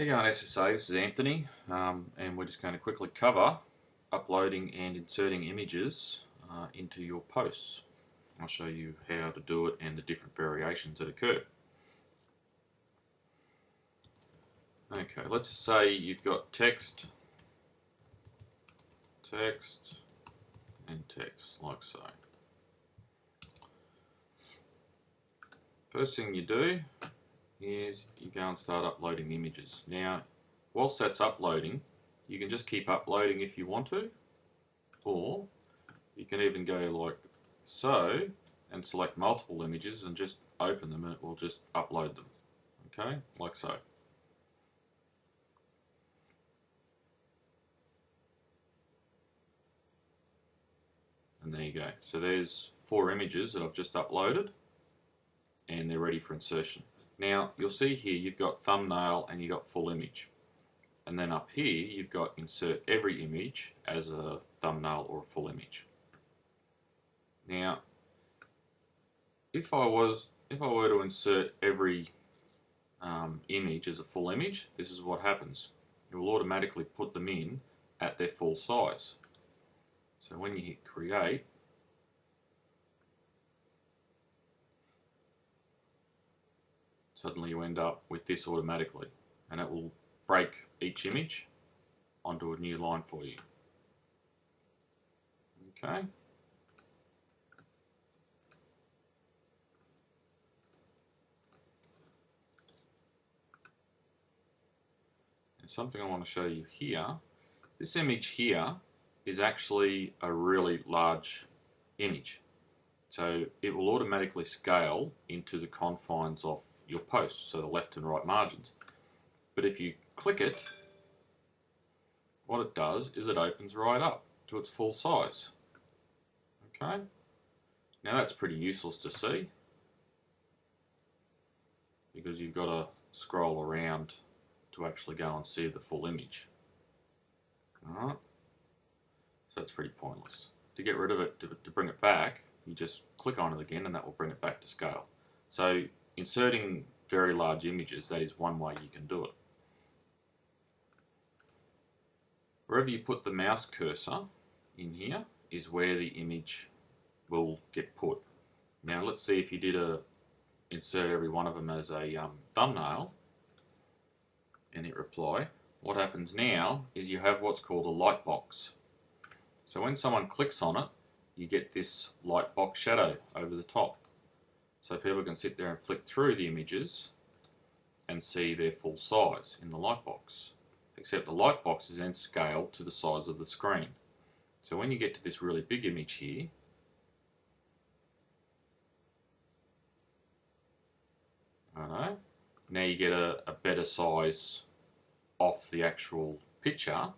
Hey guys, SSA, this is Anthony um, and we're just going to quickly cover uploading and inserting images uh, into your posts. I'll show you how to do it and the different variations that occur. Okay, let's say you've got text, text and text like so. First thing you do is you go and start uploading images. Now, whilst that's uploading, you can just keep uploading if you want to, or you can even go like so and select multiple images and just open them and it will just upload them. Okay, like so. And there you go. So there's four images that I've just uploaded and they're ready for insertion. Now you'll see here you've got thumbnail and you've got full image. And then up here you've got insert every image as a thumbnail or a full image. Now if I was if I were to insert every um, image as a full image, this is what happens. It will automatically put them in at their full size. So when you hit create, suddenly you end up with this automatically and it will break each image onto a new line for you. Okay. And something I want to show you here, this image here is actually a really large image. So it will automatically scale into the confines of your posts, so the left and right margins. But if you click it, what it does is it opens right up to its full size. Okay, now that's pretty useless to see because you've got to scroll around to actually go and see the full image. Alright, so that's pretty pointless. To get rid of it, to, to bring it back, you just click on it again and that will bring it back to scale. So inserting very large images, that is one way you can do it. Wherever you put the mouse cursor in here is where the image will get put. Now let's see if you did a insert every one of them as a um, thumbnail and hit reply. What happens now is you have what's called a light box. So when someone clicks on it, you get this light box shadow over the top. So people can sit there and flick through the images and see their full size in the lightbox. Except the lightbox is then scaled to the size of the screen. So when you get to this really big image here, now you get a, a better size off the actual picture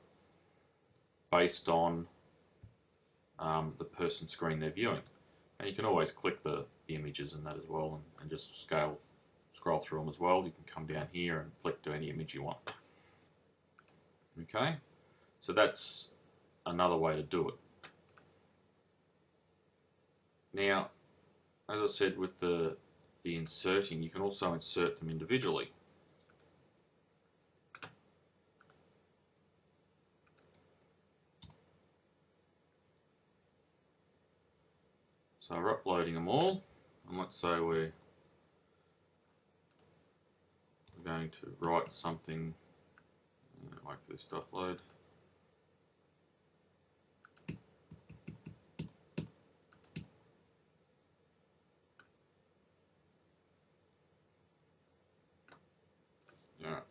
based on um, the person screen they're viewing. And you can always click the, the images and that as well and, and just scale, scroll through them as well. You can come down here and flick to any image you want. Okay, so that's another way to do it. Now, as I said with the, the inserting, you can also insert them individually. So we're uploading them all, and let's say we're, going to write something, uh, this to upload. Alright.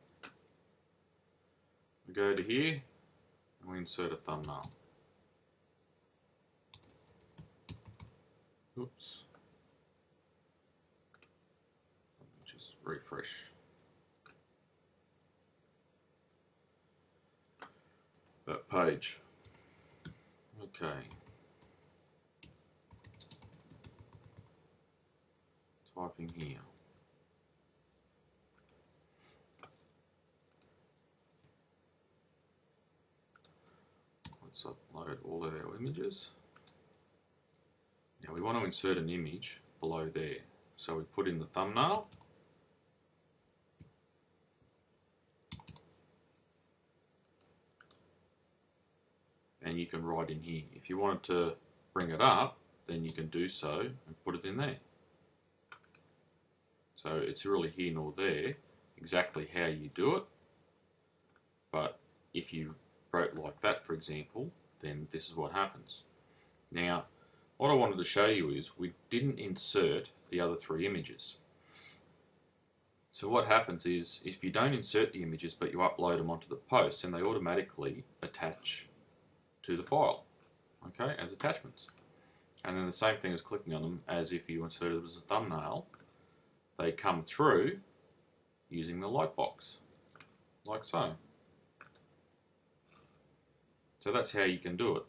We go to here, and we insert a thumbnail. Oops. Just refresh. That page. Okay. Typing here. Let's upload all of our images. Now we want to insert an image below there. So we put in the thumbnail. And you can write in here. If you wanted to bring it up, then you can do so and put it in there. So it's really here nor there exactly how you do it. But if you wrote like that, for example, then this is what happens. Now, what I wanted to show you is we didn't insert the other three images. So what happens is if you don't insert the images but you upload them onto the post, then they automatically attach to the file, okay, as attachments. And then the same thing as clicking on them as if you inserted them as a thumbnail, they come through using the lightbox, like so. So that's how you can do it.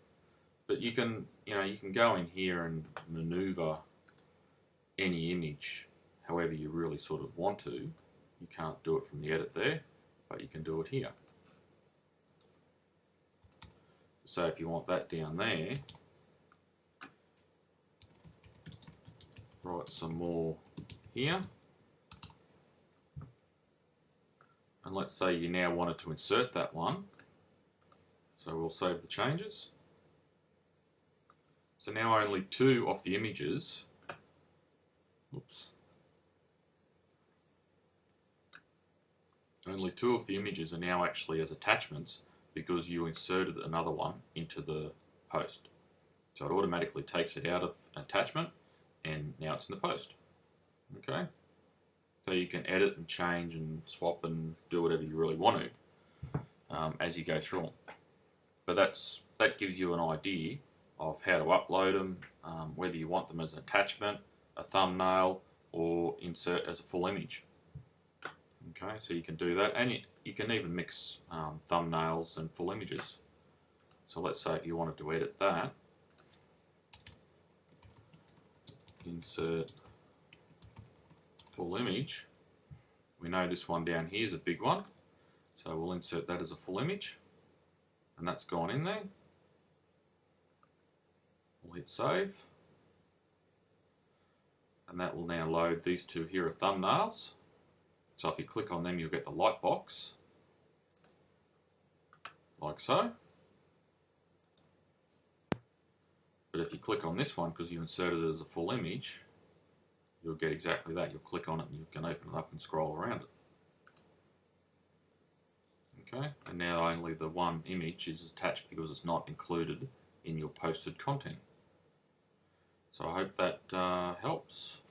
But you can, you know, you can go in here and maneuver any image however you really sort of want to. You can't do it from the edit there, but you can do it here. So if you want that down there, write some more here. And let's say you now wanted to insert that one. So we'll save the changes. So now only two of the images, oops, only two of the images are now actually as attachments because you inserted another one into the post. So it automatically takes it out of attachment and now it's in the post. Okay, so you can edit and change and swap and do whatever you really want to um, as you go through them. But that's that gives you an idea of how to upload them, um, whether you want them as an attachment, a thumbnail, or insert as a full image. Okay, so you can do that, and you, you can even mix um, thumbnails and full images. So let's say if you wanted to edit that, insert full image. We know this one down here is a big one, so we'll insert that as a full image, and that's gone in there. We'll hit save, and that will now load these two here are thumbnails. So if you click on them, you'll get the light box, like so. But if you click on this one, because you inserted it as a full image, you'll get exactly that. You'll click on it and you can open it up and scroll around it. Okay, and now only the one image is attached because it's not included in your posted content. So I hope that uh, helps.